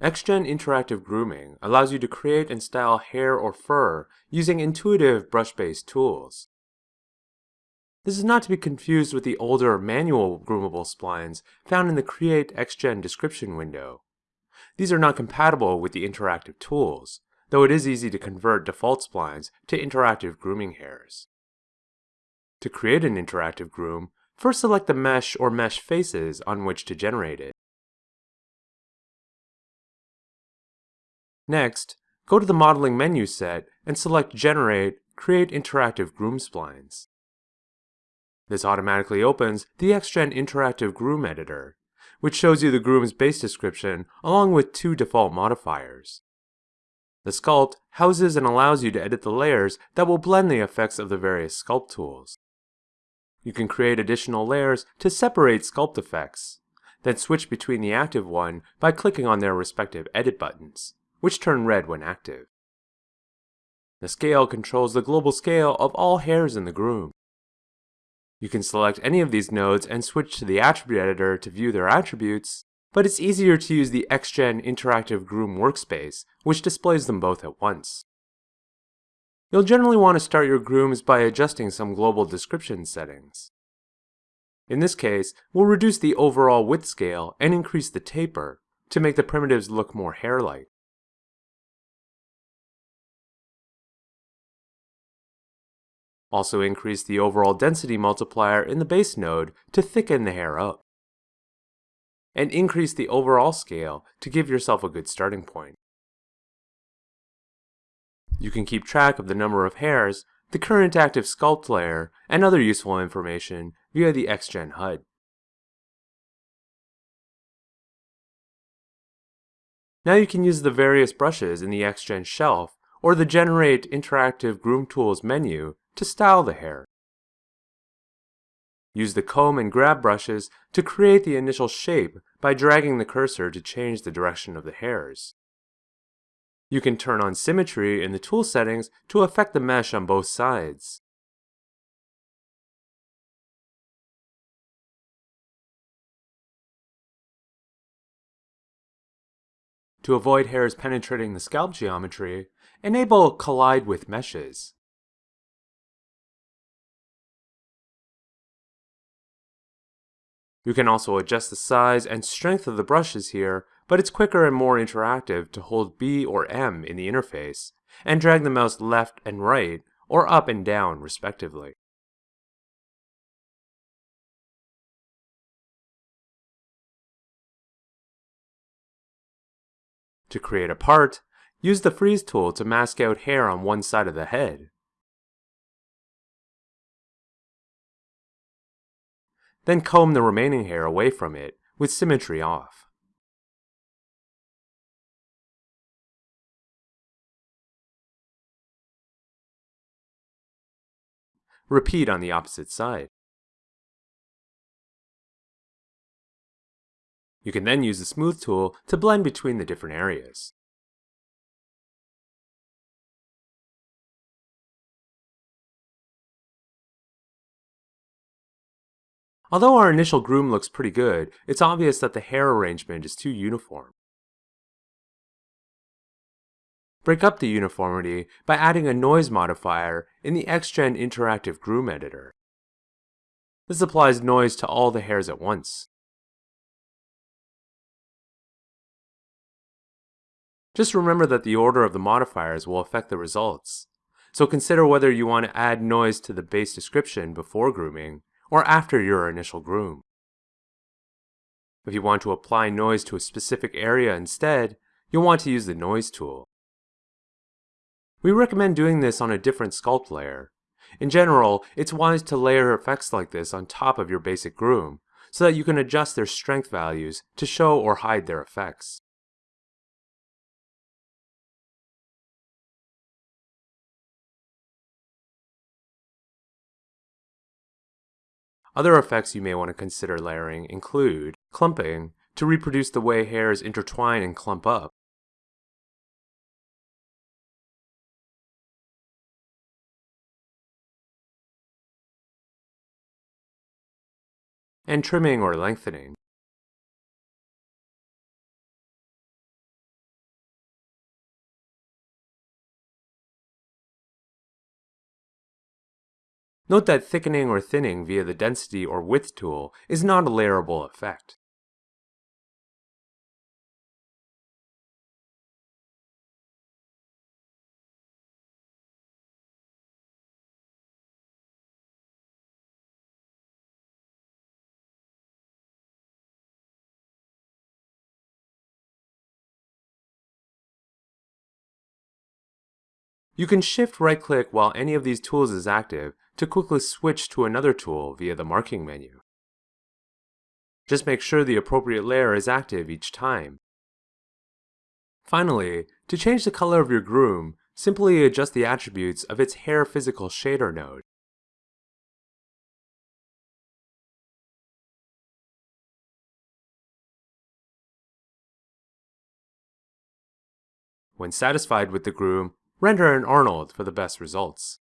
XGen Interactive Grooming allows you to create and style hair or fur using intuitive brush-based tools. This is not to be confused with the older manual groomable splines found in the Create XGen description window. These are not compatible with the interactive tools, though it is easy to convert default splines to interactive grooming hairs. To create an interactive groom, first select the mesh or mesh faces on which to generate it. Next, go to the Modeling menu set and select Generate Create Interactive Groom Splines. This automatically opens the XGen Interactive Groom Editor, which shows you the groom's base description along with two default modifiers. The sculpt houses and allows you to edit the layers that will blend the effects of the various sculpt tools. You can create additional layers to separate sculpt effects, then switch between the active one by clicking on their respective edit buttons which turn red when active. The scale controls the global scale of all hairs in the groom. You can select any of these nodes and switch to the attribute editor to view their attributes, but it's easier to use the XGen Interactive Groom workspace, which displays them both at once. You'll generally want to start your grooms by adjusting some global description settings. In this case, we'll reduce the overall width scale and increase the taper to make the primitives look more hair-like. Also increase the overall density multiplier in the base node to thicken the hair up. And increase the overall scale to give yourself a good starting point. You can keep track of the number of hairs, the current active sculpt layer, and other useful information via the XGen HUD. Now you can use the various brushes in the XGen shelf or the Generate Interactive Groom Tools menu to style the hair. Use the comb and grab brushes to create the initial shape by dragging the cursor to change the direction of the hairs. You can turn on symmetry in the tool settings to affect the mesh on both sides. To avoid hairs penetrating the scalp geometry, enable Collide with Meshes. You can also adjust the size and strength of the brushes here, but it's quicker and more interactive to hold B or M in the interface, and drag the mouse left and right, or up and down respectively. To create a part, use the Freeze tool to mask out hair on one side of the head. Then comb the remaining hair away from it, with symmetry off. Repeat on the opposite side. You can then use the Smooth tool to blend between the different areas. Although our initial groom looks pretty good, it's obvious that the hair arrangement is too uniform. Break up the uniformity by adding a noise modifier in the XGen Interactive Groom Editor. This applies noise to all the hairs at once. Just remember that the order of the modifiers will affect the results. So consider whether you want to add noise to the base description before grooming, or after your initial groom. If you want to apply noise to a specific area instead, you'll want to use the Noise tool. We recommend doing this on a different sculpt layer. In general, it's wise to layer effects like this on top of your basic groom, so that you can adjust their strength values to show or hide their effects. Other effects you may want to consider layering include clumping, to reproduce the way hairs intertwine and clump up, and trimming or lengthening. Note that thickening or thinning via the density or width tool is not a layerable effect. You can shift right click while any of these tools is active to quickly switch to another tool via the marking menu. Just make sure the appropriate layer is active each time. Finally, to change the color of your groom, simply adjust the attributes of its hair physical shader node. When satisfied with the groom, render an Arnold for the best results.